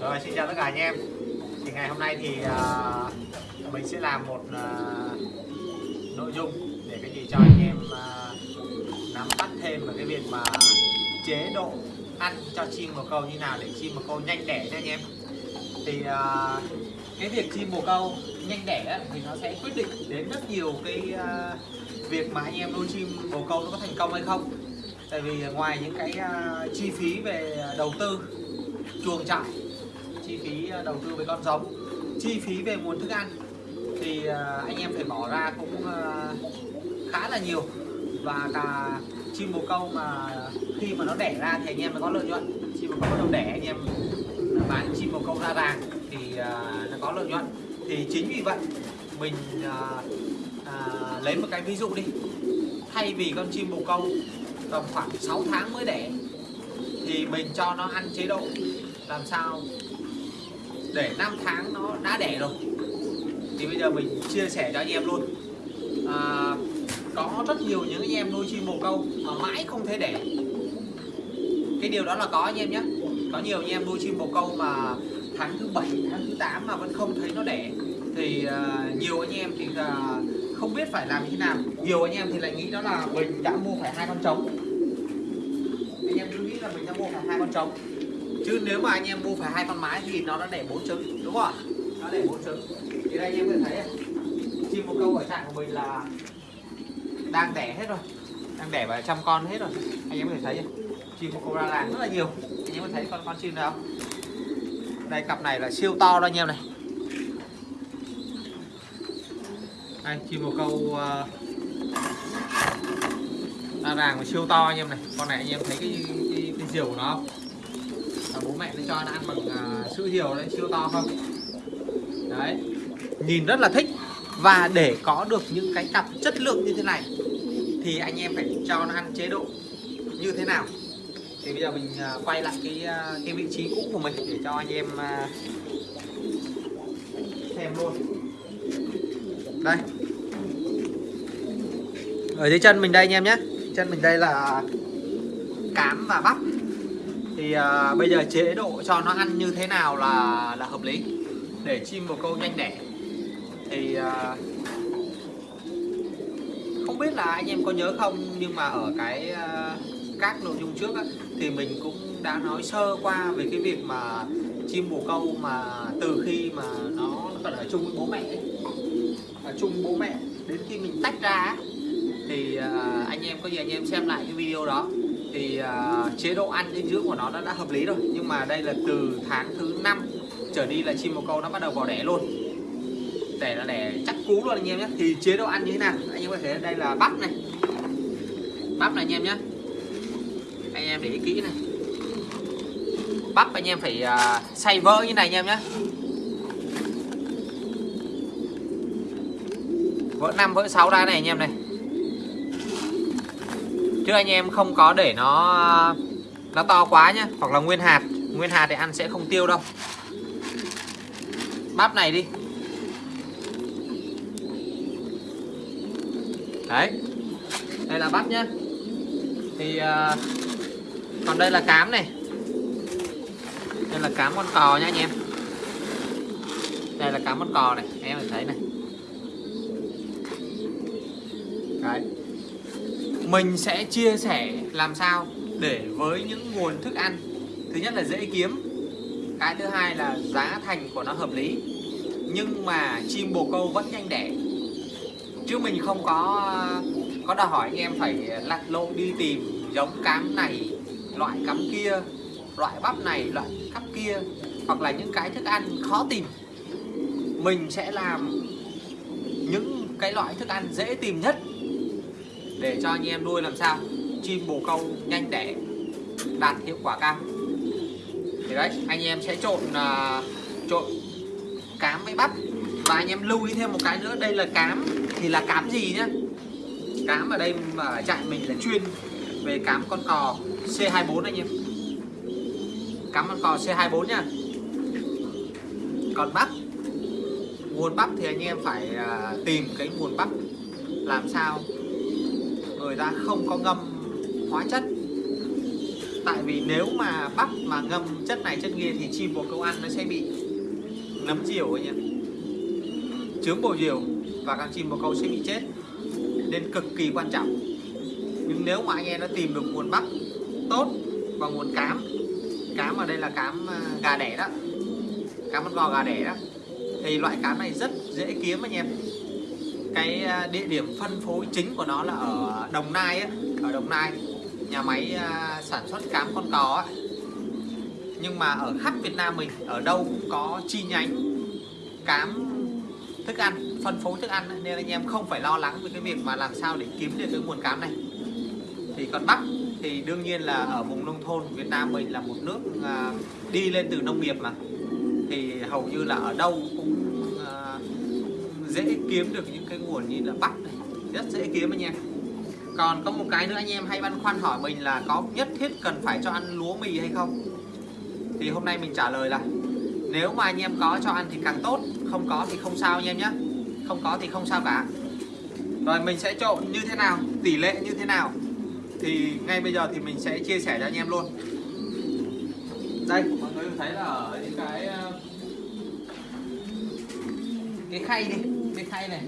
Rồi xin chào tất cả anh em. Thì ngày hôm nay thì uh, mình sẽ làm một uh, nội dung để cái gì cho anh em uh, nắm bắt thêm về cái việc mà chế độ ăn cho chim bồ câu như nào để chim bồ câu nhanh đẻ nha anh em. Thì uh, cái việc chim bồ câu nhanh đẻ thì nó sẽ quyết định đến rất nhiều cái uh, việc mà anh em nuôi chim bồ câu nó có thành công hay không. Tại vì ngoài những cái uh, chi phí về đầu tư chuồng trại chi phí à, đầu tư về con giống. Chi phí về nguồn thức ăn thì à, anh em phải bỏ ra cũng à, khá là nhiều. Và cả chim bồ câu mà khi mà nó đẻ ra thì anh em mới có lợi nhuận. Chim bồ câu bắt đầu đẻ anh em bán chim bồ câu ra vàng thì nó có lợi nhuận. Thì chính vì vậy mình à, à, lấy một cái ví dụ đi. Thay vì con chim bồ câu tầm khoảng 6 tháng mới đẻ thì mình cho nó ăn chế độ làm sao để 5 tháng nó đã đẻ rồi. Thì bây giờ mình chia sẻ cho anh em luôn. À, có rất nhiều những anh em nuôi chim bồ câu mà mãi không thể đẻ. Cái điều đó là có anh em nhé. Có nhiều anh em nuôi chim bồ câu mà tháng thứ bảy tháng thứ 8 mà vẫn không thấy nó đẻ. Thì uh, nhiều anh em thì uh, không biết phải làm như thế nào. Nhiều anh em thì lại nghĩ đó là mình đã mua phải hai con trống. Anh em cứ nghĩ là mình đã mua phải hai con trống chứ nếu mà anh em mua phải hai con mái thì nó đã đẻ bốn trứng đúng không nó đẻ bốn trứng thì đây anh em có thể thấy chim một câu ở trại của mình là đang đẻ hết rồi. Đang đẻ vài trăm con hết rồi. Anh em có thể thấy chim một câu ra làng rất là nhiều. Anh em có thấy con con chim nào không? Đây cặp này là siêu to đó anh em này. Đây chim một câu uh, ra ràng và siêu to anh em này. Con này anh em thấy cái cái, cái diều của nó không? Bố mẹ nó cho nó ăn bằng uh, sữa diều đấy siêu to không? Đấy. Nhìn rất là thích. Và để có được những cái cặp chất lượng như thế này thì anh em phải cho nó ăn chế độ như thế nào. Thì bây giờ mình uh, quay lại cái uh, cái vị trí cũ của mình để cho anh em uh, xem luôn. Đây. Ở dưới chân mình đây anh em nhé. Chân mình đây là cám và bắp thì à, bây giờ chế độ cho nó ăn như thế nào là là hợp lý? Để chim bồ câu nhanh đẻ. Thì à, không biết là anh em có nhớ không nhưng mà ở cái à, các nội dung trước á, thì mình cũng đã nói sơ qua về cái việc mà chim bồ câu mà từ khi mà nó còn ở chung với bố mẹ ấy, ở chung bố mẹ đến khi mình tách ra thì à, anh em có gì anh em xem lại cái video đó thì uh, chế độ ăn dinh dưỡng của nó đã, đã hợp lý rồi. Nhưng mà đây là từ tháng thứ năm trở đi là chim bồ câu nó bắt đầu vào đẻ luôn. Để là đẻ chắc cú luôn anh em nhé. Thì chế độ ăn như thế nào? Anh em có thể đây là bắp này. Bắp này anh em nhé. Anh em để ý kỹ này. Bắp anh em phải uh, xay vỡ như này anh em nhé. Vỡ 5 vỡ 6 ra này anh em này chứ anh em không có để nó nó to quá nhá. Hoặc là nguyên hạt. Nguyên hạt thì ăn sẽ không tiêu đâu. Bắp này đi. Đấy. Đây là bắp nhá. Thì uh, còn đây là cám này. Đây là cám con cò nha anh em. Đây là cám con cò này. Em thấy này. Mình sẽ chia sẻ làm sao để với những nguồn thức ăn. Thứ nhất là dễ kiếm. Cái thứ hai là giá thành của nó hợp lý. Nhưng mà chim bồ câu vẫn nhanh đẻ. Chứ mình không có có đòi hỏi anh em phải lặn lội đi tìm giống cám này, loại cắm kia, loại bắp này, loại cắp kia, hoặc là những cái thức ăn khó tìm. Mình sẽ làm những cái loại thức ăn dễ tìm nhất để cho anh em nuôi làm sao? Chim bồ câu nhanh đẻ đạt hiệu quả cao. Thì đấy anh em sẽ trộn uh, trộn cám với bắp. Và anh em lưu ý thêm một cái nữa đây là cám. Thì là cám gì nhá? Cám ở đây mà chạy mình là chuyên về cám con cò C24 anh em. Cám con cò C24 nhá. Còn bắp nguồn bắp thì anh em phải uh, tìm cái nguồn bắp làm sao người ta không có ngâm hóa chất. Tại vì nếu mà bắt mà ngâm chất này chất kia thì chim bồ câu ăn nó sẽ bị nấm diều anh em chướng bồ diều và các chim bồ câu sẽ bị chết. Nên cực kỳ quan trọng. Nhưng nếu mà anh em đã tìm được nguồn bắp tốt và nguồn cám cám ở đây là cám à, gà đẻ đó, cám con gò gà đẻ đó, thì loại cám này rất dễ kiếm anh em cái à, địa điểm phân phối chính của nó là ở Đồng Nai ấy. ở Đồng Nai, nhà máy à, sản xuất cám con cò ấy. nhưng mà ở khắp Việt Nam mình, ở đâu cũng có chi nhánh cám thức ăn, phân phối thức ăn nên anh em không phải lo lắng về cái việc mà làm sao để kiếm được cái nguồn cám này thì còn bắc thì đương nhiên là ở vùng nông thôn Việt Nam mình là một nước à, đi lên từ nông nghiệp mà thì hầu như là ở đâu cũng dễ kiếm được những cái nguồn như là bắt này, rất dễ kiếm anh em. Còn có một cái nữa anh em hay băn khoăn hỏi mình là có nhất thiết cần phải cho ăn lúa mì hay không? Thì hôm nay mình trả lời là nếu mà anh em có cho ăn thì càng tốt, không có thì không sao anh em nhé. Không có thì không sao cả. Rồi mình sẽ trộn như thế nào, tỷ lệ như thế nào? Thì ngay bây giờ thì mình sẽ chia sẻ cho anh em luôn. Đây, mọi người thấy là ở những cái ờ, cái khay đi cái khay này.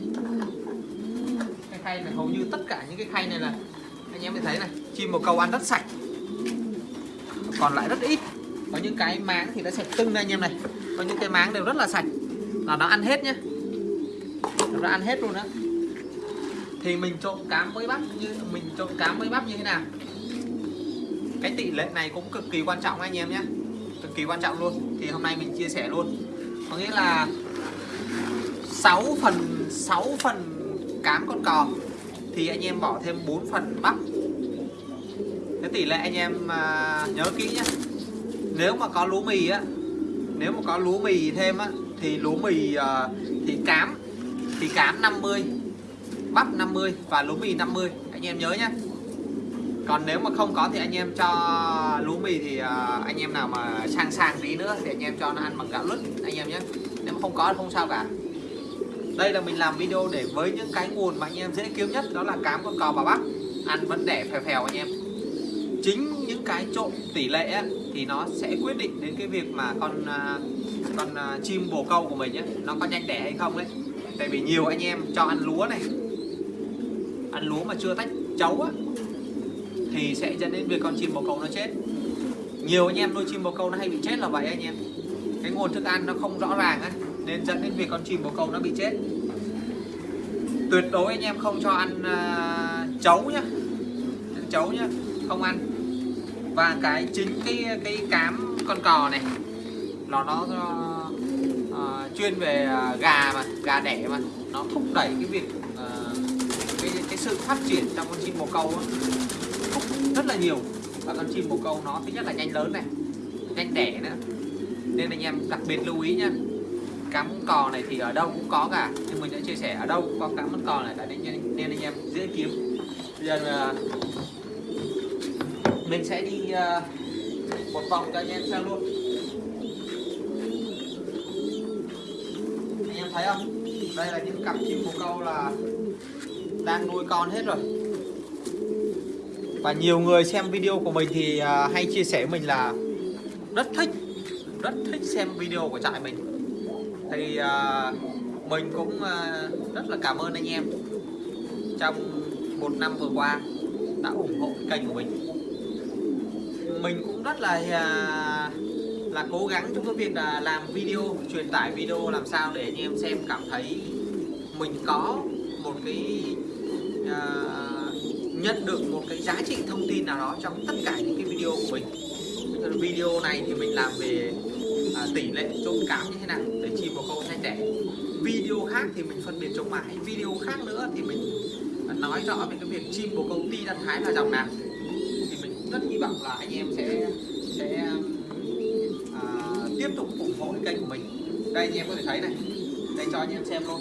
Cái khay này hầu như tất cả những cái khay này là, anh em mới thấy này, chim một câu ăn rất sạch. Còn lại rất ít. Có những cái máng thì nó sạch tưng đây anh em này. Có những cái máng đều rất là sạch. Là nó ăn hết nhá. Nó ăn hết luôn đó thì mình trộn cám với bắp như, mình trộn cám với bắp như thế nào? Cái tỷ lệ này cũng cực kỳ quan trọng anh em nhé cực kỳ quan trọng luôn. Thì hôm nay mình chia sẻ luôn. Có nghĩa là 6 phần 6 phần cám con cò. Thì anh em bỏ thêm 4 phần bắp. Cái tỷ lệ anh em à, nhớ kỹ nhé nếu mà có lúa mì á nếu mà có lúa mì thêm á thì lúa mì à, thì cám thì cám 50 bắp 50 và lúa mì 50 anh em nhớ nhé còn nếu mà không có thì anh em cho lúa mì thì à, anh em nào mà sang sang tí nữa thì anh em cho nó ăn bằng gạo lứt. Anh em nhé nếu mà không có thì không sao cả đây là mình làm video để với những cái nguồn mà anh em dễ kiếm nhất đó là cám con cò và bắp. Ăn vẫn đẻ phèo phèo anh em. Chính những cái trộn tỷ lệ ấy, thì nó sẽ quyết định đến cái việc mà con à, con à, chim bồ câu của mình ấy, nó có nhanh đẻ hay không đấy tại vì nhiều anh em cho ăn lúa này. Ăn lúa mà chưa tách chấu á thì sẽ dẫn đến việc con chim bồ câu nó chết. Nhiều anh em nuôi chim bồ câu nó hay bị chết là vậy anh em. Cái nguồn thức ăn nó không rõ ràng á nên dẫn đến việc con chim bồ câu nó bị chết. Tuyệt đối anh em không cho ăn uh, chấu nhá. Ăn chấu nhá không ăn. Và cái chính cái cái cám con cò này nó nó uh, chuyên về uh, gà mà gà đẻ mà. Nó thúc đẩy cái việc uh, cái cái sự phát triển trong con chim bồ câu thúc rất là nhiều. Và con chim bồ câu nó thứ nhất là nhanh lớn này nhanh đẻ nữa. Nên anh em đặc biệt lưu ý nhá cám cò này thì ở đâu cũng có cả. Nhưng mình đã chia sẻ ở đâu cũng có cám mún cò này tại nên, nên anh em dễ kiếm. Bây giờ à, mình sẽ đi uh, một vòng cho anh em xem luôn. Anh em thấy không? Đây là những cặp chim bồ câu là đang nuôi con hết rồi. Và nhiều người xem video của mình thì uh, hay chia sẻ mình là rất thích rất thích xem video của trại mình thì uh, mình cũng uh, rất là cảm ơn anh em trong một năm vừa qua đã ủng hộ kênh của mình. Mình cũng rất là uh, là cố gắng trong cái việc là làm video truyền tải video làm sao để anh em xem cảm thấy mình có một cái uh, nhận được một cái giá trị thông tin nào đó trong tất cả những cái video của mình. Video này thì mình làm về à, tỷ lệ trộn cám như thế nào? Để chim bồ câu sai trẻ. Video khác thì mình phân biệt chống mãi video khác nữa thì mình à, nói rõ về cái việc chim bồ câu ti đan thái là dòng nào. Thì mình rất hy vọng là anh em sẽ sẽ à, tiếp tục ủng hộ kênh của mình. Đây anh em có thể thấy này. Đây cho anh em xem luôn.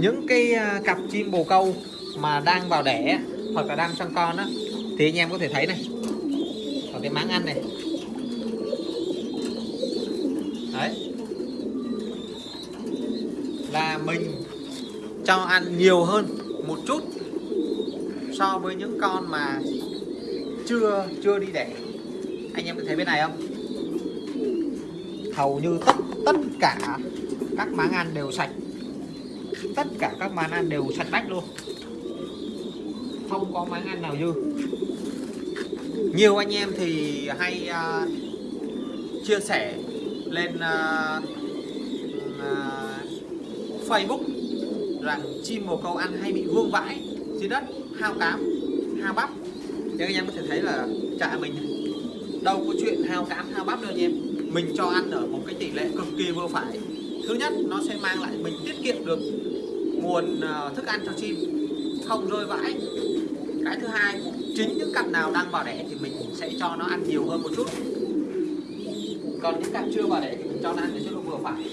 Những cái à, cặp chim bồ câu mà đang vào đẻ hoặc là đang trong con á thì anh em có thể thấy này cái máng ăn này. Đấy. Là mình cho ăn nhiều hơn một chút so với những con mà chưa chưa đi đẻ. Anh em có thấy bên này không? Hầu như tất tất cả các máng ăn đều sạch. Tất cả các máng ăn đều sạch bách luôn. Không có máng ăn nào dư nhiều anh em thì hay uh, chia sẻ lên uh, uh, Facebook rằng chim bồ câu ăn hay bị vương vãi dưới đất hao cám hao bắp. Nhưng anh em có thể thấy là trại mình đâu có chuyện hao cám hao bắp đâu anh em. Mình cho ăn ở một cái tỷ lệ cực kỳ vừa phải. Thứ nhất nó sẽ mang lại mình tiết kiệm được nguồn uh, thức ăn cho chim không rơi vãi. Cái thứ hai chính những cặp nào đang vào đẻ thì mình sẽ cho nó ăn nhiều hơn một chút. Còn những cặp chưa vào đẻ thì mình cho nó ăn cái chế vừa phải.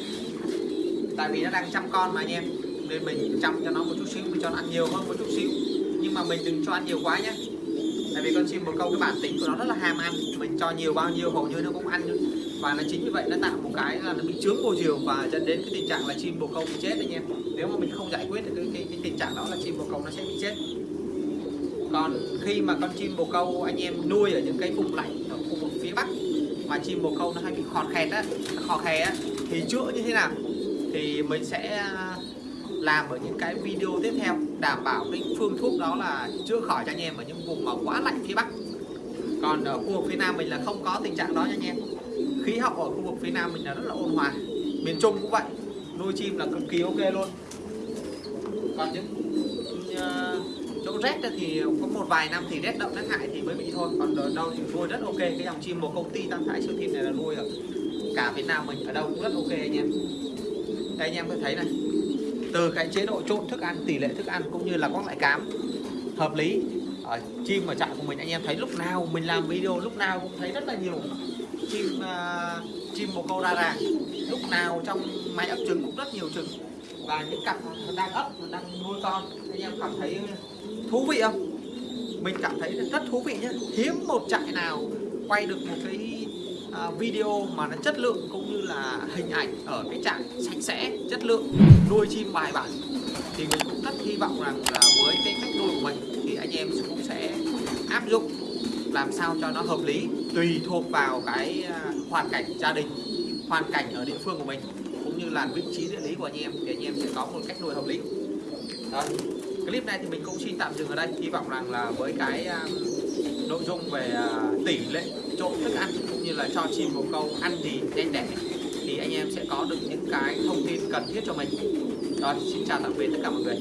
Tại vì nó đang chăm con mà anh em nên mình chăm cho nó một chút xíu mình cho nó ăn nhiều hơn một chút xíu. Nhưng mà mình đừng cho ăn nhiều quá nhé. Tại vì con chim bồ câu cái bản tính của nó rất là ham ăn. Mình cho nhiều bao nhiêu hầu như nó cũng ăn. Và nó chính vì vậy nó tạo một cái là nó bị chướng bồ diều và dẫn đến cái tình trạng là chim bồ câu bị chết anh em. Nếu mà mình không giải quyết được cái, cái, cái tình trạng đó là chim bồ câu nó sẽ bị chết. Còn khi mà con chim bồ câu anh em nuôi ở những cái vùng lạnh ở khu vực phía bắc mà chim bồ câu nó hay bị khọt khẹt á khò khè á, thì chữa như thế nào? Thì mình sẽ à, làm ở những cái video tiếp theo đảm bảo cái phương thuốc đó là chữa khỏi cho anh em ở những vùng mà quá lạnh phía bắc. Còn ở khu vực phía nam mình là không có tình trạng đó nha anh em. Khí hậu ở khu vực phía nam mình là rất là ôn hòa, miền trung cũng vậy, nuôi chim là cực kỳ ok luôn. Còn những rét thì có một vài năm thì rét đậm rét hại thì mới bị thôi. Còn ở đâu thì nuôi rất ok cái dòng chim một công ty tam thái siêu thịt này là nuôi ở cả Việt Nam mình ở đâu cũng rất ok anh em. Đây anh em có thấy này từ cái chế độ trộn thức ăn tỷ lệ thức ăn cũng như là các loại cám hợp lý. Ở chim ở trại của mình anh em thấy lúc nào mình làm video lúc nào cũng thấy rất là nhiều chim uh, chim bồ câu ra ràng. Lúc nào trong máy ấp trứng cũng rất nhiều trứng và những cặp đang ấp đang nuôi con, anh em cảm thấy thú vị không? Mình cảm thấy rất thú vị nhé hiếm một trại nào quay được một cái à, video mà nó chất lượng cũng như là hình ảnh ở cái trại sạch sẽ, chất lượng, nuôi chim bài bản. Thì mình cũng rất hy vọng rằng là với cái cách nuôi của mình thì anh em cũng sẽ áp dụng làm sao cho nó hợp lý, tùy thuộc vào cái à, hoàn cảnh gia đình, hoàn cảnh ở địa phương của mình như là vị trí địa lý của anh em thì anh em sẽ có một cách nuôi hợp lý. Đó. Clip này thì mình cũng xin tạm dừng ở đây. Hy vọng rằng là với cái uh, nội dung về uh, tỷ lệ trộn thức ăn cũng như là cho chim bồ câu ăn gì nhanh đẻ thì anh em sẽ có được những cái thông tin cần thiết cho mình. Rồi xin chào tạm biệt tất cả mọi người.